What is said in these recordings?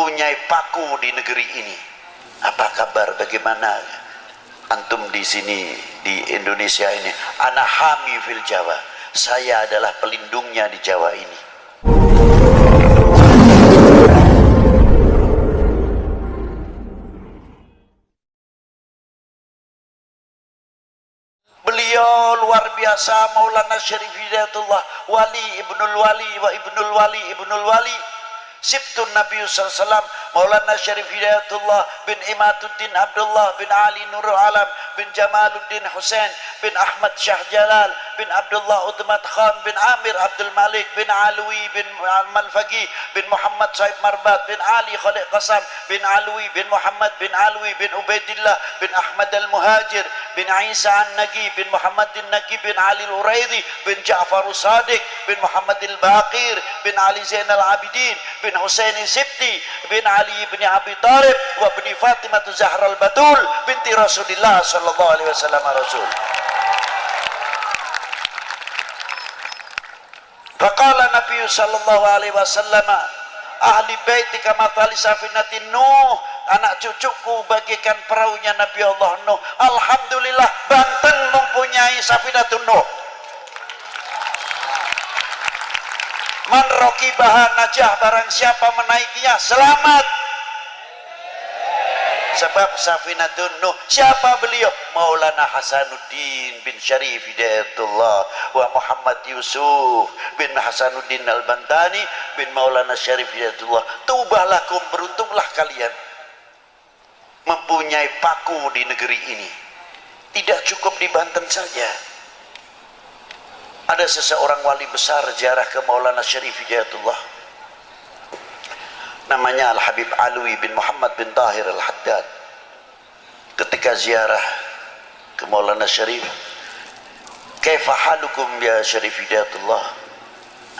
mempunyai paku di negeri ini. Apa kabar? Bagaimana antum di sini di Indonesia ini? Anak hami fil Jawa. Saya adalah pelindungnya di Jawa ini. Beliau luar biasa Maulana Syarif Hidayatullah Wali Ibnul Wali wa Ibnul Wali Ibnul Wali Sibtun Nabi SAW Maulana Syarif Hidayatullah bin Imaduddin Abdullah bin Ali Nurul Alam bin Jamaluddin Hussein bin Ahmad Syah Jalal bin Abdullah Utmat Khan bin Amir Abdul Malik bin Alwi bin Malfagi bin Muhammad Saib Marbat bin Ali Khalid Qasam bin Alwi bin Muhammad bin Alwi bin Ubaidillah bin Ahmad Al-Muhajir bin Isa An-Nagi bin Muhammad An-Nagi bin Ali Al-Uraidi bin Ja'far Sadiq bin Muhammad Al-Baqir bin Ali Zain Al-Abidin bin Husain Sibti bin Ali bin Abi Talib wa bin Fatimah Zahra Al-Batul binti Rasulullah sallallahu alaihi wasallam Rasul Faqala Nabi sallallahu alaihi wasallam ahli baiti kama tali safinatin Nuh. Anak cucuku bagikan perahunya Nabi Allah Nuh. Alhamdulillah Banten mempunyai safinatun Nuh. Man bahan najah barang siapa menaikinya selamat sebab Safinatun Nuh siapa beliau? Maulana Hasanuddin bin Syarif Hidayatullah wa Muhammad Yusuf bin Hasanuddin Al-Bantani bin Maulana Syarif Hidayatullah. Tubalakum beruntunglah kalian. Mempunyai paku di negeri ini. Tidak cukup di Banten saja. Ada seseorang wali besar ziarah ke Maulana Syarif Hidayatullah. Namanya Al-Habib Alwi bin Muhammad bin Tahir Al-Haddad ketika ziarah ke Maulana Syarif kaifa halukum ya Syarif Hidayatullah?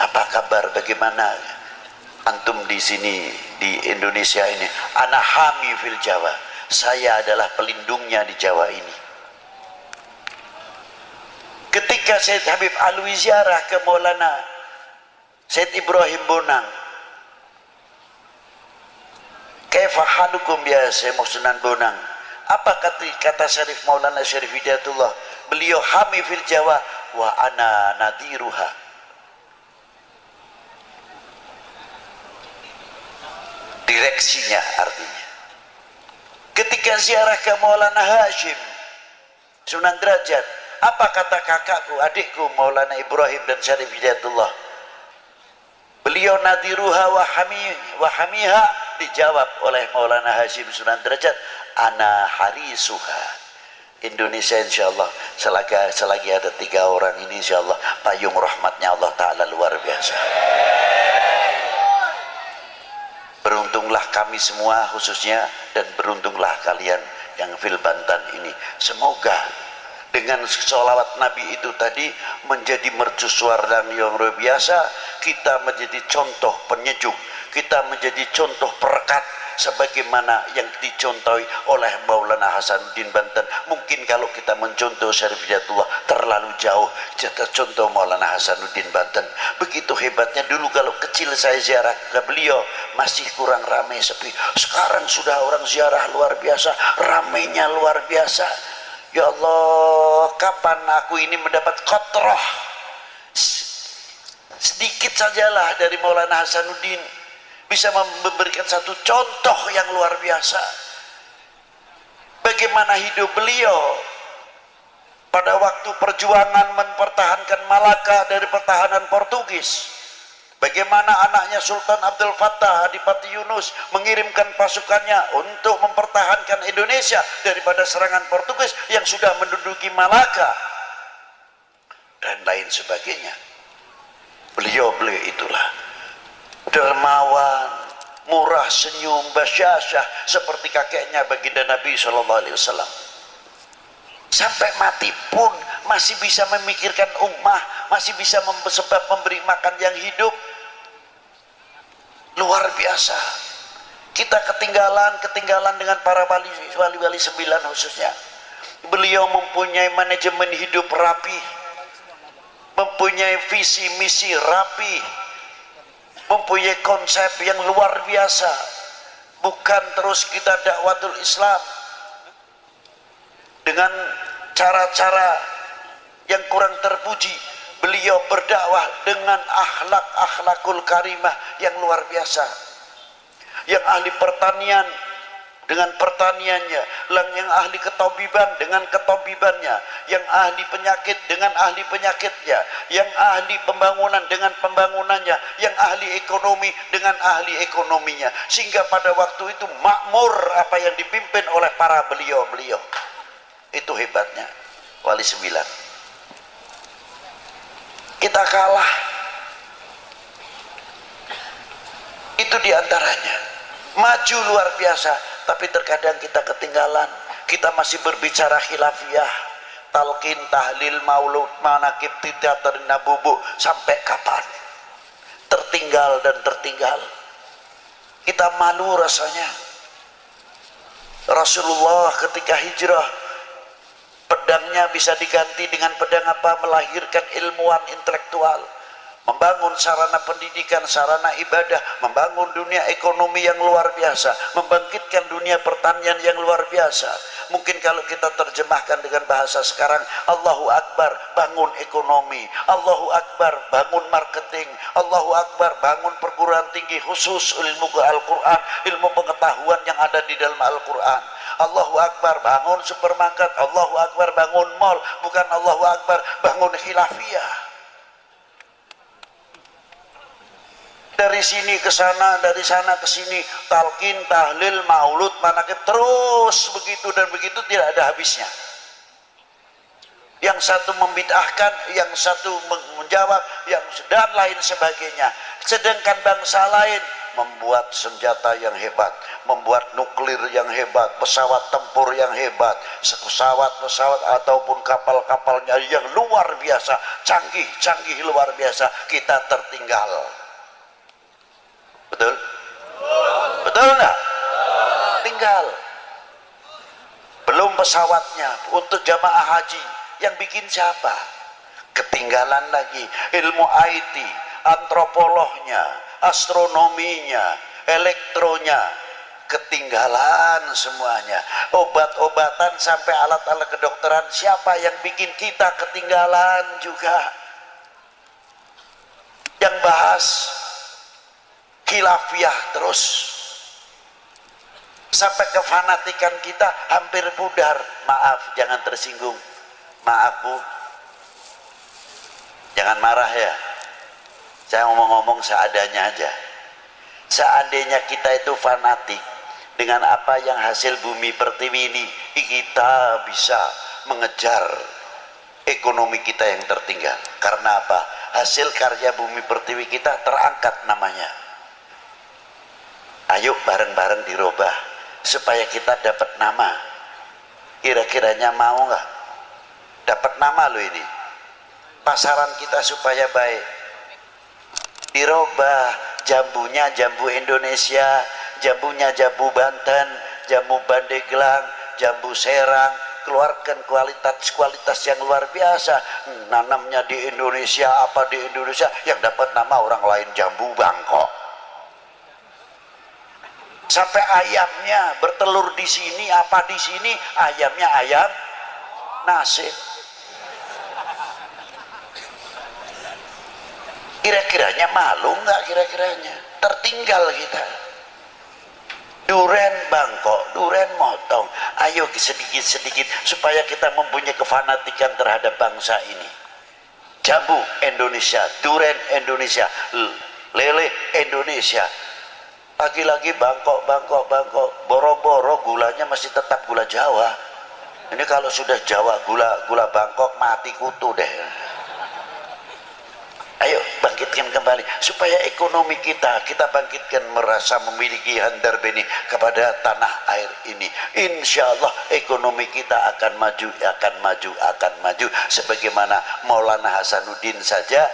Apa kabar? Bagaimana antum di sini di Indonesia ini? Anak hami fil Jawa. Saya adalah pelindungnya di Jawa ini. Ketika Syed Habib Alwi ziarah ke Maulana Syed Ibrahim Bonang Kaifahalukum ya Syekh Sunan Bonang apa kata kata Syarif Maulana Syarif Hidayatullah? Beliau hami fil Jawa wa ana nadiruha. Direksinya artinya. Ketika ziarah ke Maulana Hashim Sunan Derajat apa kata kakakku adikku Maulana Ibrahim dan Syarif Hidayatullah? Beliau nadiruha wa hami wa hamiha dijawab oleh Maulana Hashim Sunan Derajat ana harisuha. Indonesia insya Allah selagi, selagi ada tiga orang ini insya Allah payung rahmatnya Allah Ta'ala luar biasa. Beruntunglah kami semua khususnya dan beruntunglah kalian yang fil Bantan ini. Semoga dengan sholawat Nabi itu tadi menjadi mercusuar dan yang luar biasa kita menjadi contoh penyejuk kita menjadi contoh perekat sebagaimana yang dicontohi oleh Maulana Hasanuddin Banten. Mungkin kalau kita mencontoh Syarif Hidayatullah terlalu jauh. Kita contoh Maulana Hasanuddin Banten. Begitu hebatnya dulu kalau kecil saya ziarah. Ke beliau masih kurang ramai sepi. Sekarang sudah orang ziarah luar biasa. Ramainya luar biasa. Ya Allah kapan aku ini mendapat kotroh? Sedikit sajalah dari Maulana Hasanuddin bisa memberikan satu contoh yang luar biasa. Bagaimana hidup beliau pada waktu perjuangan mempertahankan Malaka dari pertahanan Portugis. Bagaimana anaknya Sultan Abdul Fattah Adipati Yunus mengirimkan pasukannya untuk mempertahankan Indonesia daripada serangan Portugis yang sudah menduduki Malaka. Dan lain sebagainya. Beliau-beliau itulah dermawan murah senyum basyasyah seperti kakeknya baginda Nabi Shallallahu Alaihi Wasallam. Sampai mati pun masih bisa memikirkan ummah masih bisa sebab memberi makan yang hidup. Luar biasa. Kita ketinggalan ketinggalan dengan para wali wali, wali sembilan khususnya. Beliau mempunyai manajemen hidup rapi mempunyai visi misi rapi mempunyai konsep yang luar biasa. Bukan terus kita dakwatul Islam. Dengan cara-cara yang kurang terpuji beliau berdakwah dengan akhlak akhlakul karimah yang luar biasa. Yang ahli pertanian dengan pertaniannya yang ahli ketobiban dengan ketobibannya yang ahli penyakit dengan ahli penyakitnya yang ahli pembangunan dengan pembangunannya yang ahli ekonomi dengan ahli ekonominya. Sehingga pada waktu itu makmur apa yang dipimpin oleh para beliau-beliau. Itu hebatnya wali sembilan. Kita kalah. Itu di antaranya. Maju luar biasa tapi terkadang kita ketinggalan. Kita masih berbicara khilafiyah. Talqin tahlil maulud manakib teater nabubu sampai kapan? Tertinggal dan tertinggal. Kita malu rasanya. Rasulullah ketika hijrah pedangnya bisa diganti dengan pedang apa? Melahirkan ilmuwan intelektual membangun sarana pendidikan, sarana ibadah, membangun dunia ekonomi yang luar biasa, membangkitkan dunia pertanian yang luar biasa. Mungkin kalau kita terjemahkan dengan bahasa sekarang, Allahu Akbar, bangun ekonomi, Allahu Akbar, bangun marketing, Allahu Akbar, bangun perguruan tinggi khusus ilmu Al-Quran, ilmu pengetahuan yang ada di dalam Al-Quran. Allahu Akbar, bangun supermarket, Allahu Akbar, bangun mall, bukan Allahu Akbar, bangun khilafiyah dari sini ke sana, dari sana ke sini, talqin, tahlil, maulud, manakib, terus begitu dan begitu tidak ada habisnya. Yang satu membid'ahkan, yang satu menjawab, yang dan lain sebagainya. Sedangkan bangsa lain membuat senjata yang hebat, membuat nuklir yang hebat, pesawat tempur yang hebat, pesawat-pesawat ataupun kapal-kapalnya yang luar biasa, canggih-canggih luar biasa, kita tertinggal betul? Betul enggak tinggal. Belum pesawatnya untuk jamaah haji. Yang bikin siapa? Ketinggalan lagi ilmu IT antropolognya astronominya elektronya. Ketinggalan semuanya. Obat-obatan sampai alat-alat kedokteran. Siapa yang bikin kita ketinggalan juga? Yang bahas khilafiyah terus. Sampai kefanatikan kita hampir pudar. Maaf jangan tersinggung. Maaf bu. Jangan marah ya. Saya ngomong-ngomong seadanya aja. Seandainya kita itu fanatik. Dengan apa yang hasil bumi pertiwi ini kita bisa mengejar ekonomi kita yang tertinggal. Karena apa? Hasil karya bumi pertiwi kita terangkat namanya ayo bareng-bareng dirubah supaya kita dapat nama. Kira-kiranya mau nggak? Dapat nama lo ini. Pasaran kita supaya baik. Dirubah. Jambunya jambu Indonesia jambunya jambu Banten jambu Bandeglang jambu Serang. Keluarkan kualitas-kualitas yang luar biasa. Nanamnya di Indonesia apa di Indonesia? Yang dapat nama orang lain jambu Bangkok sampai ayamnya bertelur di sini apa di sini ayamnya ayam nasib. Kira-kiranya malu nggak kira-kiranya? Tertinggal kita. Duren bangkok duren motong. Ayo sedikit-sedikit supaya kita mempunyai kefanatikan terhadap bangsa ini. Jambu Indonesia duren Indonesia lele Indonesia lagi-lagi Bangkok, Bangkok, Bangkok, boro-boro gulanya masih tetap gula Jawa. Ini kalau sudah Jawa gula gula Bangkok mati kutu deh. Ayo bangkitkan kembali supaya ekonomi kita kita bangkitkan merasa memiliki handar beni kepada tanah air ini. Insya Allah ekonomi kita akan maju, akan maju, akan maju. Sebagaimana Maulana Hasanuddin saja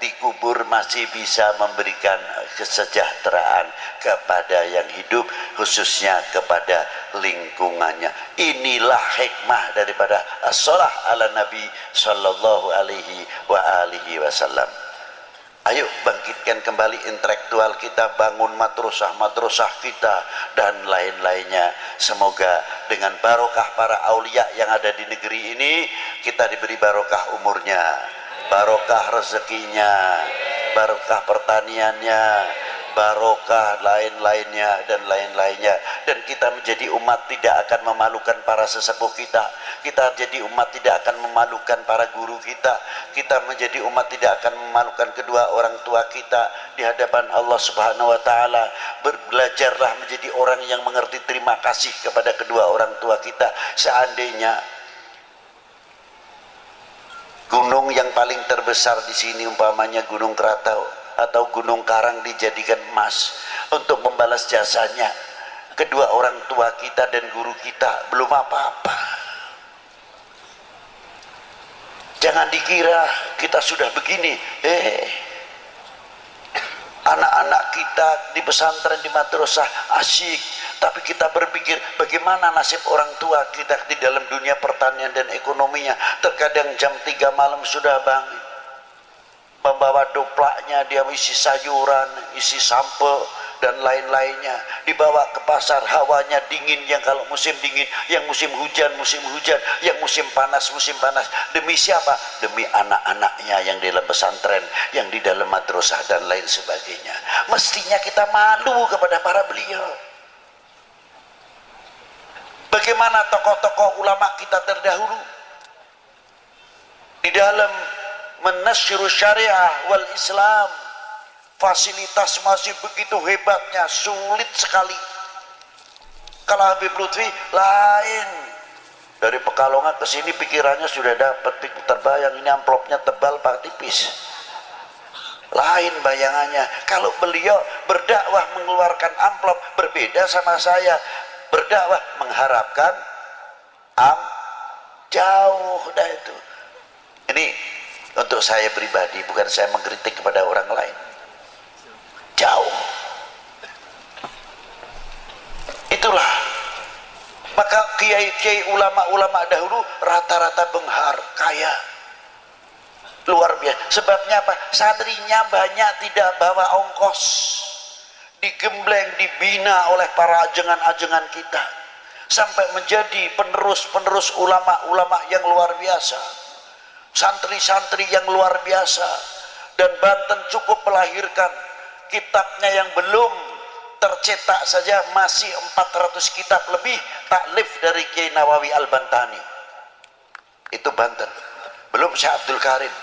dikubur masih bisa memberikan kesejahteraan kepada yang hidup khususnya kepada lingkungannya. Inilah hikmah daripada as-salah ala nabi sallallahu alaihi wa alihi wasallam. Ayo bangkitkan kembali intelektual kita, bangun madrasah-madrasah kita dan lain-lainnya. Semoga dengan barokah para aulia yang ada di negeri ini kita diberi barokah umurnya, barokah rezekinya, barokah pertaniannya, barokah lain-lainnya dan lain-lainnya. Dan kita menjadi umat tidak akan memalukan para sesepuh kita. Kita jadi umat tidak akan memalukan para guru kita. Kita menjadi umat tidak akan memalukan kedua orang tua kita di hadapan Allah subhanahu wa ta'ala. Belajarlah menjadi orang yang mengerti terima kasih kepada kedua orang tua kita. Seandainya gunung yang paling terbesar di sini umpamanya gunung Krakatau atau gunung karang dijadikan emas untuk membalas jasanya. Kedua orang tua kita dan guru kita belum apa-apa. Jangan dikira kita sudah begini. Eh anak-anak kita di pesantren di madrasah asyik tapi kita berpikir bagaimana nasib orang tua kita di dalam dunia pertanian dan ekonominya? Terkadang jam 3 malam sudah bangun. Membawa doplaknya dia isi sayuran isi sampel dan lain-lainnya. Dibawa ke pasar hawanya dingin yang kalau musim dingin yang musim hujan musim hujan yang musim panas musim panas. Demi siapa? Demi anak-anaknya yang di dalam pesantren yang di dalam madrasah dan lain sebagainya. Mestinya kita malu kepada para beliau bagaimana tokoh-tokoh ulama kita terdahulu? Di dalam menasyiru syariah wal islam fasilitas masih begitu hebatnya sulit sekali. Kalau Habib Lutfi lain. Dari Pekalongan ke sini pikirannya sudah dapat terbayang ini amplopnya tebal pak tipis. Lain bayangannya. Kalau beliau berdakwah mengeluarkan amplop berbeda sama saya berdakwah mengharapkan am jauh dah itu. Ini untuk saya pribadi bukan saya mengkritik kepada orang lain. Jauh. Itulah. Maka kiai-kiai ulama-ulama dahulu rata-rata benghar kaya. Luar biasa. Sebabnya apa? Santrinya banyak tidak bawa ongkos digembleng dibina oleh para ajengan-ajengan kita. Sampai menjadi penerus-penerus ulama-ulama yang luar biasa. Santri-santri yang luar biasa. Dan Banten cukup melahirkan kitabnya yang belum tercetak saja masih 400 kitab lebih taklif dari Kiai Nawawi Al-Bantani. Itu Banten. Belum Syekh Abdul Karim.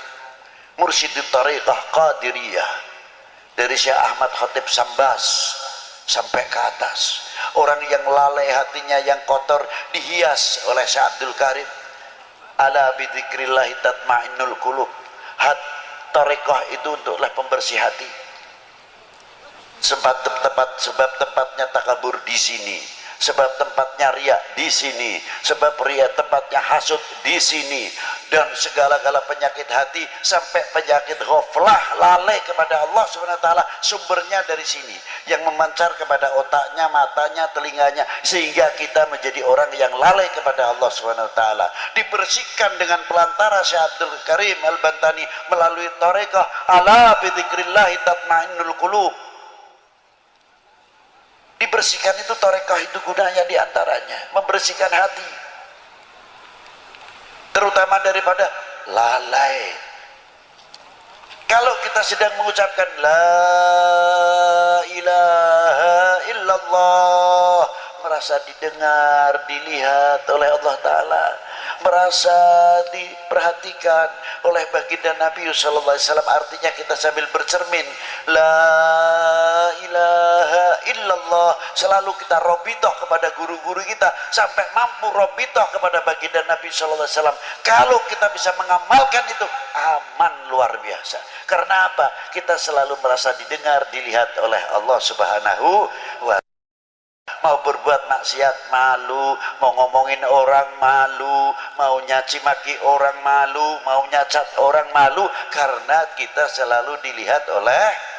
Mursyidul Tariqah Qadiriyah dari Syekh Ahmad Khatib Sambas sampai ke atas. Orang yang lalai hatinya yang kotor dihias oleh Syekh Abdul Karim. Ala bidzikrillahi tatmainnul qulub. Hat tarekah itu untuklah pembersih hati. Sebab tempat sebab tempatnya takabur di sini. Sebab tempatnya ria di sini. Sebab ria tempatnya hasut di sini dan segala-gala penyakit hati sampai penyakit ghaflah lalai kepada Allah subhanahu wa ta'ala sumbernya dari sini yang memancar kepada otaknya matanya telinganya sehingga kita menjadi orang yang lalai kepada Allah subhanahu wa ta'ala. Dibersihkan dengan pelantara Syekh Abdul Karim Al-Bantani melalui tarekah ala bidikrillahi tatmainnul qulub. Dibersihkan itu torekah itu gunanya di antaranya membersihkan hati terutama daripada lalai. Kalau kita sedang mengucapkan la ilaha illallah merasa didengar dilihat oleh Allah Ta'ala merasa diperhatikan oleh baginda Nabi sallallahu alaihi wasallam. Artinya kita sambil bercermin la ilaha illallah selalu kita robitoh kepada guru-guru kita sampai mampu robitoh kepada baginda Nabi sallallahu alaihi wasallam. Kalau kita bisa mengamalkan itu aman luar biasa. Karena apa? Kita selalu merasa didengar dilihat oleh Allah Subhanahu wa mau berbuat maksiat malu. Mau ngomongin orang malu. Mau nyaci maki orang malu. Mau nyacat orang malu. Karena kita selalu dilihat oleh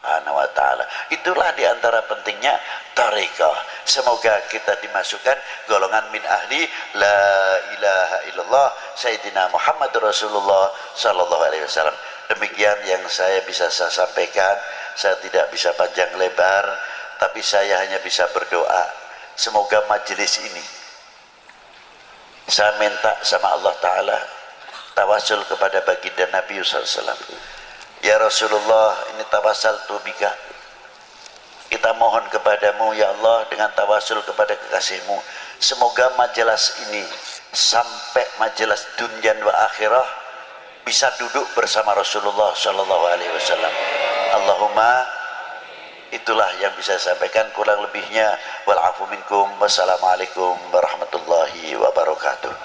Subhanahu wa ta'ala. Itulah di antara pentingnya tarekah semoga kita dimasukkan golongan min ahli la ilaha illallah Sayyidina Muhammad Rasulullah sallallahu alaihi wasallam. Demikian yang saya bisa saya sampaikan saya tidak bisa panjang lebar tapi saya hanya bisa berdoa. Semoga majelis ini saya minta sama Allah Ta'ala tawasul kepada baginda Nabi SAW ya Rasulullah ini tawasal tubika. Kita mohon kepadamu ya Allah dengan tawasul kepada kekasihmu. Semoga majelis ini sampai majelis dunia wa akhirah bisa duduk bersama Rasulullah Sallallahu Alaihi Wasallam. Allahumma itulah yang bisa saya sampaikan. Kurang lebihnya minkum wassalamualaikum warahmatullahi wabarakatuh